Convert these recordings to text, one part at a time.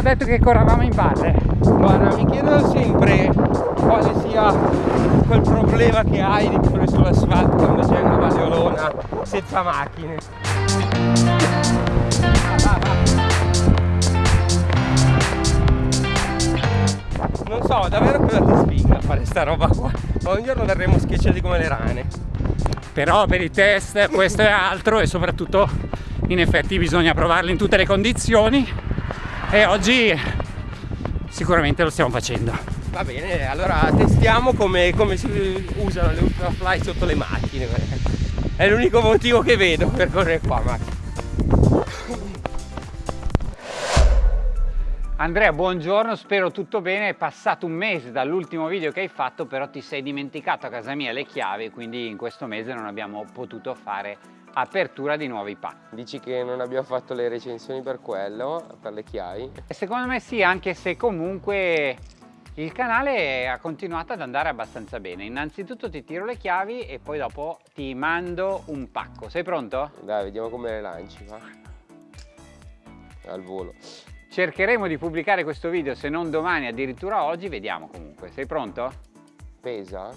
avevamo detto che corravamo in valle. Guarda, mi chiedo sempre quale sia quel problema che hai di correre sull'asfalto quando c'è una valleolona senza macchine. Non so davvero cosa ti spinga a fare sta roba qua. Ma un giorno verremo schiacciati come le rane. Però per i test questo è altro e soprattutto in effetti bisogna provarlo in tutte le condizioni e oggi sicuramente lo stiamo facendo. Va bene, allora testiamo come, come si usano le ultrafly sotto le macchine. È l'unico motivo che vedo per correre qua, Max. Andrea, buongiorno, spero tutto bene. È passato un mese dall'ultimo video che hai fatto, però ti sei dimenticato a casa mia le chiavi, quindi in questo mese non abbiamo potuto fare apertura di nuovi pack. Dici che non abbiamo fatto le recensioni per quello, per le chiavi? E secondo me sì, anche se comunque il canale ha continuato ad andare abbastanza bene. Innanzitutto ti tiro le chiavi e poi dopo ti mando un pacco. Sei pronto? Dai, vediamo come le lanci, va. Al volo. Cercheremo di pubblicare questo video, se non domani, addirittura oggi, vediamo comunque. Sei pronto? Pesa?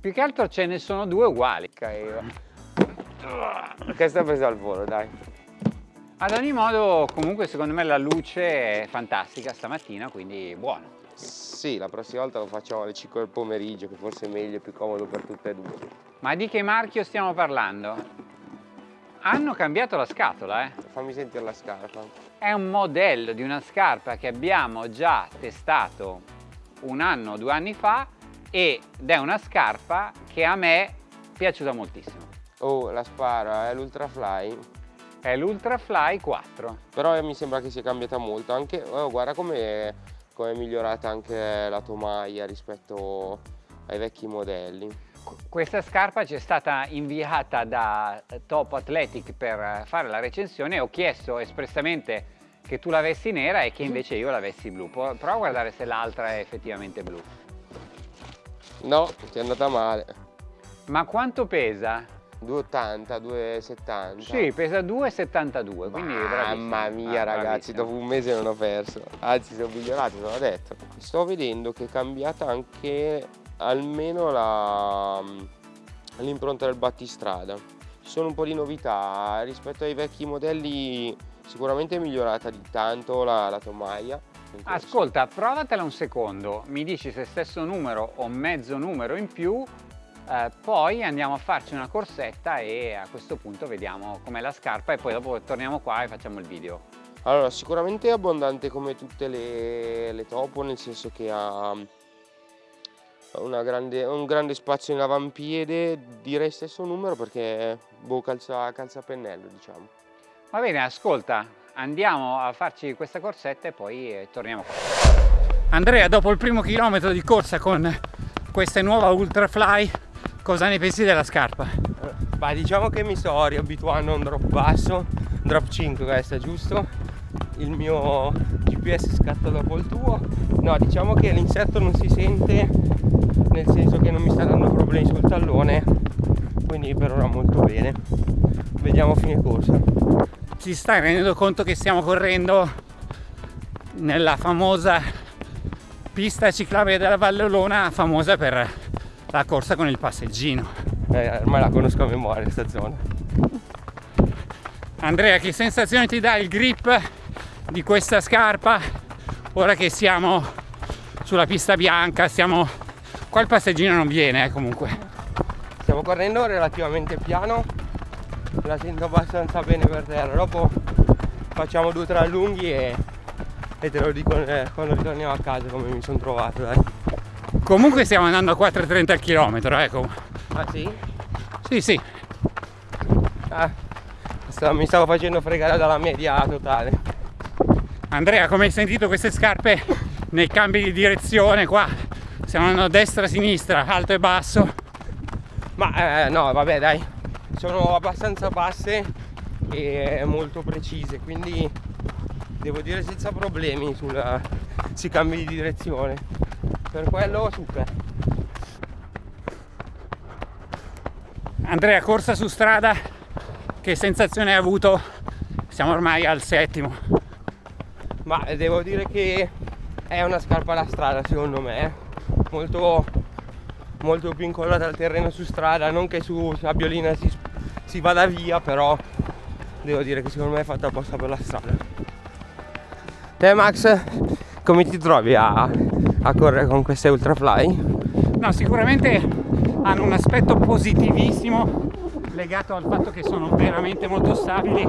Più che altro ce ne sono due uguali. Questa pesa al volo, dai. Ad ogni modo, comunque secondo me la luce è fantastica stamattina, quindi buono. Sì, la prossima volta lo facciamo alle 5 del pomeriggio, che forse è meglio e più comodo per tutte e due. Ma di che marchio stiamo parlando? Hanno cambiato la scatola, eh? Fammi sentire la scarpa. È un modello di una scarpa che abbiamo già testato un anno o due anni fa ed è una scarpa che a me è piaciuta moltissimo. Oh, la spara, è l'Ultrafly? È l'Ultrafly 4. Però mi sembra che sia cambiata molto, anche, oh, guarda come è migliorata anche la tomaia rispetto ai vecchi modelli. Questa scarpa ci è stata inviata da Top Athletic per fare la recensione ho chiesto espressamente che tu l'avessi nera e che invece io l'avessi blu. Prova a guardare se l'altra è effettivamente blu. No, ti è andata male. Ma quanto pesa? 2,80, 2,70. Sì, pesa 2,72, quindi Mamma mia ah, ragazzi, dopo un mese non ho perso. Anzi, sono migliorato, te l'ho detto. Sto vedendo che è cambiata anche almeno l'impronta del battistrada. Ci sono un po' di novità rispetto ai vecchi modelli sicuramente è migliorata di tanto la, la tomaia. Ascolta, provatela un secondo, mi dici se stesso numero o mezzo numero in più, eh, poi andiamo a farci una corsetta e a questo punto vediamo com'è la scarpa e poi dopo torniamo qua e facciamo il video. Allora, sicuramente è abbondante come tutte le, le topo, nel senso che ha grande, un grande spazio in avampiede, direi stesso numero perché boh, calza, calza pennello diciamo. Va bene, ascolta, andiamo a farci questa corsetta e poi eh, torniamo qua. Andrea, dopo il primo chilometro di corsa con questa nuova Ultrafly, cosa ne pensi della scarpa? Beh, diciamo che mi sto riabituando a un drop basso, drop 5 questa, giusto? Il mio GPS scatta dopo il tuo. No, diciamo che l'insetto non si sente nel senso che non mi sta dando problemi sul tallone quindi per ora molto bene vediamo fine corsa ci stai rendendo conto che stiamo correndo nella famosa pista ciclabile della Valle Olona famosa per la corsa con il passeggino eh, ormai la conosco a memoria questa zona Andrea che sensazione ti dà il grip di questa scarpa ora che siamo sulla pista bianca stiamo Qua il passeggino non viene eh, comunque. Stiamo correndo relativamente piano, la sento abbastanza bene per terra, dopo facciamo due o tre allunghi e, e te lo dico eh, quando ritorniamo a casa come mi sono trovato dai. Comunque stiamo andando a 4,30 al chilometro, ecco. Ah sì? Sì, sì. Ah, mi stavo facendo fregare dalla media totale. Andrea, come hai sentito queste scarpe nei cambi di direzione qua stiamo andando a destra a sinistra alto e basso ma eh, no vabbè dai sono abbastanza basse e molto precise quindi devo dire senza problemi sulla, sui cambi di direzione per quello super Andrea corsa su strada. Che sensazione hai avuto? Siamo ormai al settimo. Ma devo dire che è una scarpa da strada secondo me, molto, molto più incollata al terreno su strada, non che su sabbiolina si, si vada via, però devo dire che secondo me è fatta apposta per la strada. Te Max, come ti trovi a, a correre con queste Ultrafly? No, sicuramente hanno un aspetto positivissimo legato al fatto che sono veramente molto stabili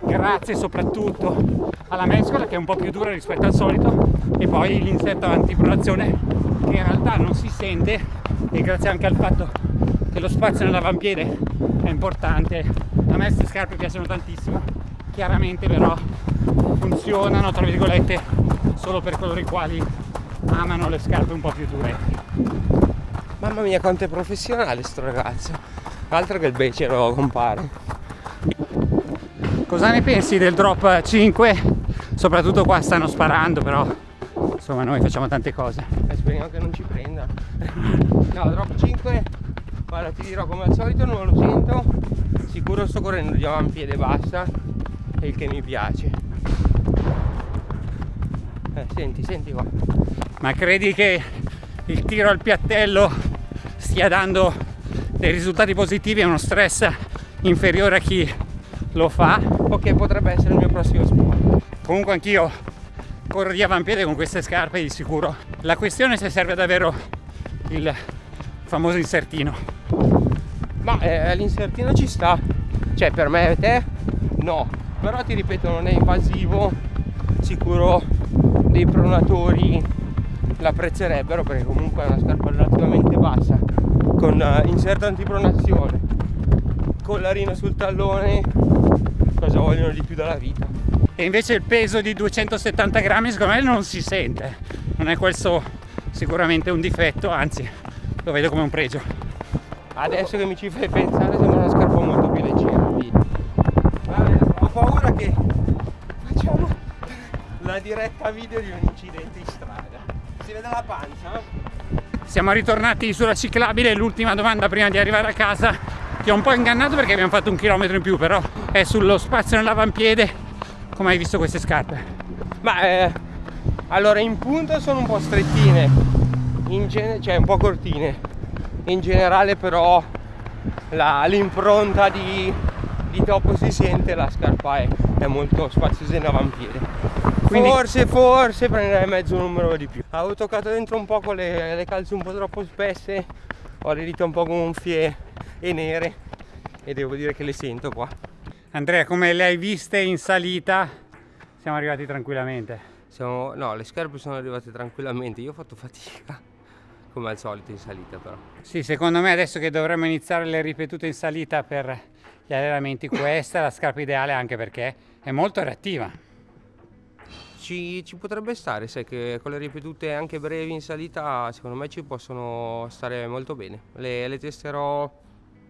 grazie soprattutto alla mescola che è un po' più dura rispetto al solito e poi l'insetto antipronazione che in realtà non si sente e grazie anche al fatto che lo spazio nell'avampiede è importante a me queste scarpe piacciono tantissimo chiaramente però funzionano tra virgolette solo per coloro i quali amano le scarpe un po' più dure. Mamma mia quanto è professionale sto ragazzo. Altro che il becero compare. Cosa ne pensi del drop 5 soprattutto qua stanno sparando però insomma noi facciamo tante cose. Eh, speriamo che non ci prenda. No drop 5 guarda ti dirò come al solito non lo sento. Sicuro sto correndo di avampiede bassa e il che mi piace. Eh, senti senti qua ma credi che il tiro al piattello stia dando dei risultati positivi e uno stress inferiore a chi lo fa? O che potrebbe essere il mio prossimo sport comunque anch'io corro di avampiede con queste scarpe di sicuro. La questione è se serve davvero il famoso insertino. Ma eh, l'insertino ci sta. Cioè per me e te no. Però ti ripeto non è invasivo. Sicuro dei pronatori l'apprezzerebbero perché comunque è una scarpa relativamente bassa con uh, inserto antipronazione collarino sul tallone cosa vogliono di più dalla vita. E invece il peso di 270 grammi secondo me non si sente. Non è questo sicuramente un difetto anzi lo vedo come un pregio. Adesso che mi ci fai pensare sembra una scarpa molto più leggera ho paura che facciamo la diretta video di un incidente. in si vede la pancia siamo ritornati sulla ciclabile l'ultima domanda prima di arrivare a casa ti ho un po' ingannato perché abbiamo fatto un chilometro in più però è sullo spazio nell'avampiede come hai visto queste scarpe? Ma eh, allora in punta sono un po' strettine, in cioè un po' cortine. In generale però l'impronta di, di topo si sente, la scarpa è, è molto spaziosa in avampiede. Quindi... Forse, forse prenderei mezzo numero di più. Avevo toccato dentro un po' con le, le calze un po' troppo spesse, ho le dita un po' gonfie e nere e devo dire che le sento qua. Andrea, come le hai viste in salita, siamo arrivati tranquillamente. Siamo, no, le scarpe sono arrivate tranquillamente, io ho fatto fatica, come al solito in salita però. Sì, secondo me adesso che dovremmo iniziare le ripetute in salita per gli allenamenti, questa è la scarpa ideale anche perché è molto reattiva. Ci, ci, potrebbe stare, sai che con le ripetute anche brevi in salita secondo me ci possono stare molto bene. Le, le testerò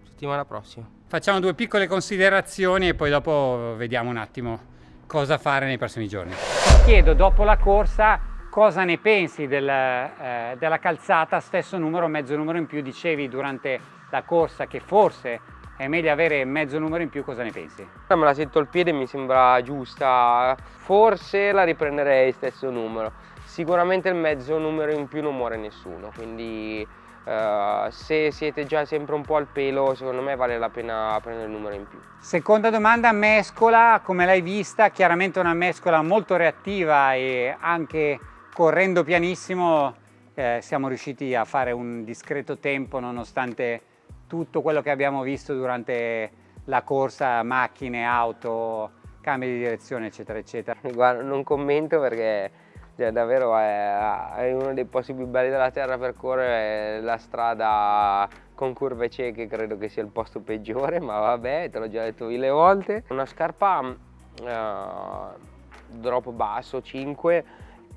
settimana prossima. Facciamo due piccole considerazioni e poi dopo vediamo un attimo cosa fare nei prossimi giorni. Ti chiedo dopo la corsa cosa ne pensi del, eh, della calzata stesso numero, mezzo numero in più, dicevi durante la corsa che forse è meglio avere mezzo numero in più, cosa ne pensi? Me la sento al piede, mi sembra giusta, forse la riprenderei stesso numero, sicuramente il mezzo numero in più non muore nessuno, quindi Uh, se siete già sempre un po' al pelo secondo me vale la pena prendere il numero in più. Seconda domanda mescola come l'hai vista? Chiaramente una mescola molto reattiva e anche correndo pianissimo eh, siamo riusciti a fare un discreto tempo nonostante tutto quello che abbiamo visto durante la corsa macchine auto cambi di direzione eccetera eccetera guarda non commento perché cioè, davvero è, è, uno dei posti più belli della terra per correre, la strada con curve cieche credo che sia il posto peggiore, ma vabbè, te l'ho già detto mille volte. Una scarpa uh, drop basso, 5,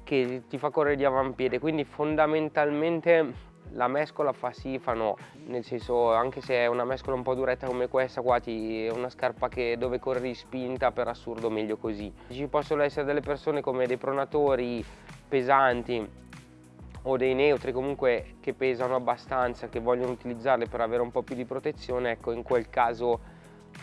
che ti fa correre di avampiede, quindi fondamentalmente la mescola fa sì, fa no, nel senso anche se è una mescola un po' duretta come questa qua ti, è una scarpa che dove corri spinta per assurdo meglio così. Ci possono essere delle persone come dei pronatori pesanti o dei neutri comunque che pesano abbastanza, che vogliono utilizzarle per avere un po' più di protezione, ecco in quel caso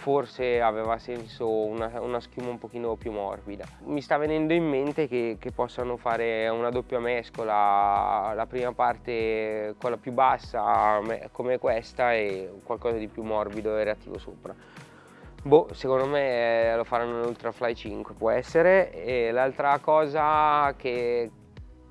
forse aveva senso una, una, schiuma un pochino più morbida. Mi sta venendo in mente che, che, possano fare una doppia mescola, la prima parte quella più bassa come questa e qualcosa di più morbido e reattivo sopra. Boh, secondo me eh, lo faranno nell'Ultrafly 5, può essere. E l'altra cosa che,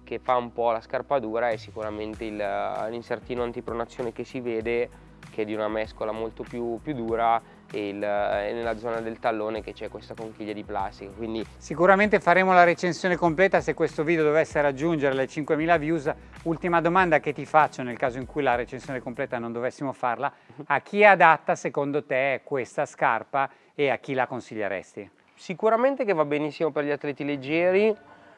che, fa un po' la scarpa dura è sicuramente l'insertino antipronazione che si vede, che è di una mescola molto più, più dura e, il, e, nella zona del tallone che c'è questa conchiglia di plastica. Quindi... Sicuramente faremo la recensione completa se questo video dovesse raggiungere le 5.000 views. Ultima domanda che ti faccio nel caso in cui la recensione completa non dovessimo farla, a chi è adatta secondo te questa scarpa e a chi la consiglieresti? Sicuramente che va benissimo per gli atleti leggeri,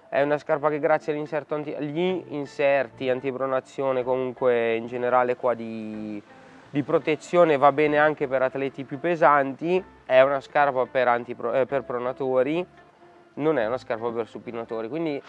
è una scarpa che grazie agli inserti antipronazione comunque in generale qua di di protezione va bene anche per atleti più pesanti, è una scarpa per, eh, per pronatori, non è una scarpa per supinatori, quindi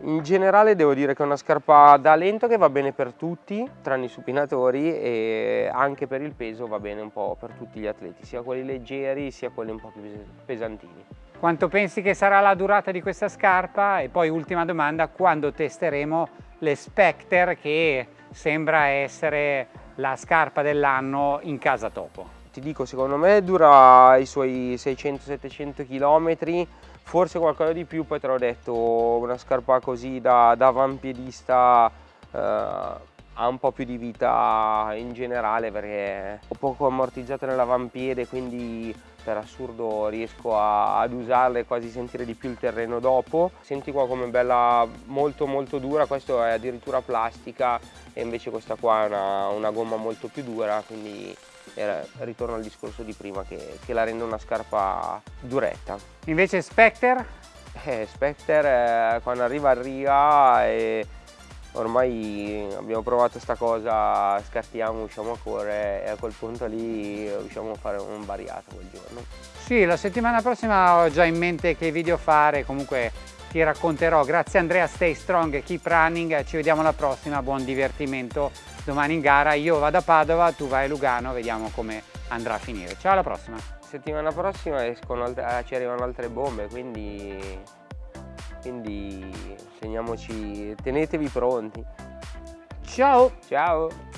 in generale devo dire che è una scarpa da lento che va bene per tutti, tranne i supinatori e anche per il peso va bene un po' per tutti gli atleti, sia quelli leggeri sia quelli un po' più pesantini. Quanto pensi che sarà la durata di questa scarpa? E poi ultima domanda, quando testeremo le Spectre che sembra essere la scarpa dell'anno in casa topo? Ti dico, secondo me dura i suoi 600-700 km, forse qualcosa di più, poi te l'ho detto, una scarpa così da, da avampiedista eh, ha un po' più di vita in generale perché ho poco ammortizzato nell'avampiede, quindi per assurdo riesco a, ad usarle e quasi sentire di più il terreno dopo. Senti qua come bella molto molto dura, questo è addirittura plastica e invece questa qua è una, una gomma molto più dura, quindi eh, ritorno al discorso di prima che, che, la rende una scarpa duretta. Invece Spectre? Eh, Spectre eh, quando arriva arriva e ormai abbiamo provato questa cosa, scartiamo, usciamo a correre e a quel punto lì riusciamo a fare un variato quel giorno. Sì, la settimana prossima ho già in mente che video fare, comunque ti racconterò. Grazie Andrea, stay strong, keep running, ci vediamo alla prossima, buon divertimento domani in gara. Io vado a Padova, tu vai a Lugano, vediamo come andrà a finire. Ciao alla prossima! Settimana prossima escono, ci arrivano altre bombe, quindi quindi segniamoci, tenetevi pronti. Ciao! Ciao!